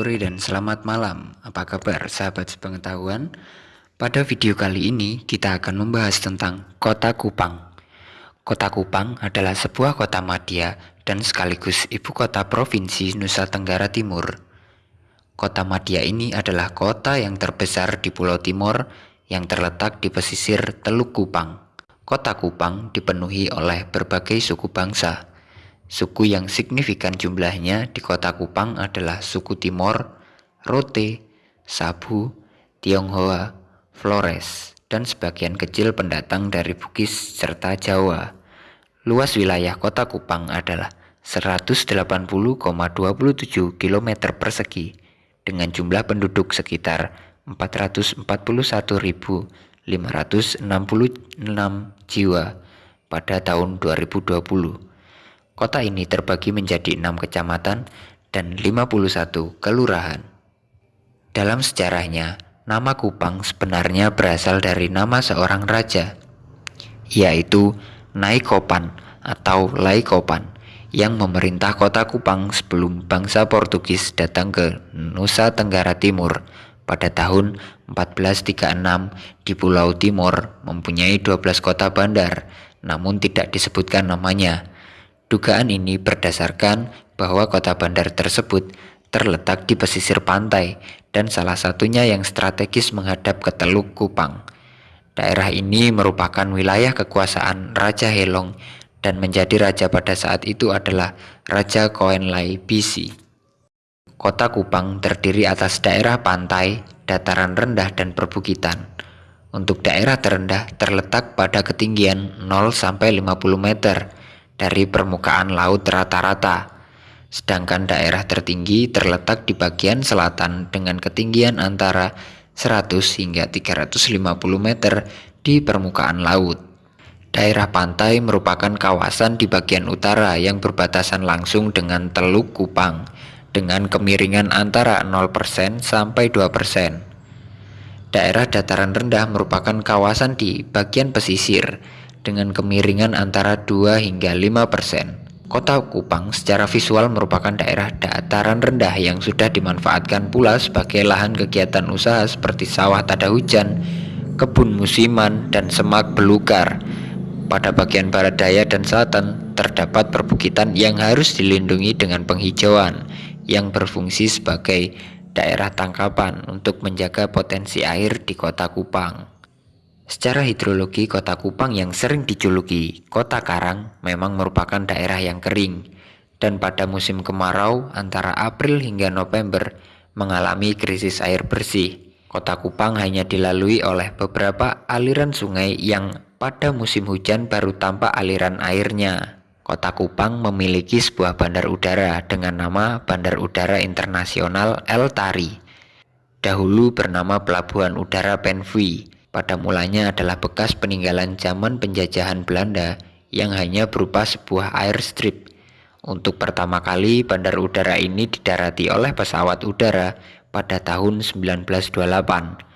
sore dan selamat malam. Apa kabar sahabat sepengetahuan? Pada video kali ini kita akan membahas tentang Kota Kupang. Kota Kupang adalah sebuah kota madya dan sekaligus ibu kota provinsi Nusa Tenggara Timur. Kota madya ini adalah kota yang terbesar di Pulau Timor yang terletak di pesisir Teluk Kupang. Kota Kupang dipenuhi oleh berbagai suku bangsa Suku yang signifikan jumlahnya di kota Kupang adalah suku Timor, Rote, Sabu, Tionghoa, Flores, dan sebagian kecil pendatang dari Bugis serta Jawa. Luas wilayah kota Kupang adalah 180,27 km persegi dengan jumlah penduduk sekitar 441.566 jiwa pada tahun 2020. Kota ini terbagi menjadi enam kecamatan dan 51 kelurahan. Dalam sejarahnya, nama Kupang sebenarnya berasal dari nama seorang raja, yaitu Naikopan atau Laikopan yang memerintah kota Kupang sebelum bangsa Portugis datang ke Nusa Tenggara Timur pada tahun 1436 di Pulau Timor mempunyai 12 kota bandar namun tidak disebutkan namanya Dugaan ini berdasarkan bahwa kota bandar tersebut terletak di pesisir pantai dan salah satunya yang strategis menghadap ke Teluk Kupang. Daerah ini merupakan wilayah kekuasaan Raja Helong dan menjadi raja pada saat itu adalah Raja Koenlai Bisi. Kota Kupang terdiri atas daerah pantai, dataran rendah dan perbukitan. Untuk daerah terendah terletak pada ketinggian 0 sampai 50 meter dari permukaan laut rata-rata. Sedangkan daerah tertinggi terletak di bagian selatan dengan ketinggian antara 100 hingga 350 meter di permukaan laut. Daerah pantai merupakan kawasan di bagian utara yang berbatasan langsung dengan Teluk Kupang dengan kemiringan antara 0% sampai 2%. Daerah dataran rendah merupakan kawasan di bagian pesisir dengan kemiringan antara 2 hingga 5 persen. Kota Kupang secara visual merupakan daerah dataran rendah yang sudah dimanfaatkan pula sebagai lahan kegiatan usaha seperti sawah tada hujan, kebun musiman, dan semak belukar. Pada bagian barat daya dan selatan terdapat perbukitan yang harus dilindungi dengan penghijauan yang berfungsi sebagai daerah tangkapan untuk menjaga potensi air di kota Kupang. Secara hidrologi, kota Kupang yang sering dijuluki kota karang memang merupakan daerah yang kering dan pada musim kemarau antara April hingga November mengalami krisis air bersih. Kota Kupang hanya dilalui oleh beberapa aliran sungai yang pada musim hujan baru tampak aliran airnya. Kota Kupang memiliki sebuah bandar udara dengan nama Bandar Udara Internasional El Tari. Dahulu bernama Pelabuhan Udara Penfui pada mulanya adalah bekas peninggalan zaman penjajahan Belanda yang hanya berupa sebuah airstrip. Untuk pertama kali bandar udara ini didarati oleh pesawat udara pada tahun 1928.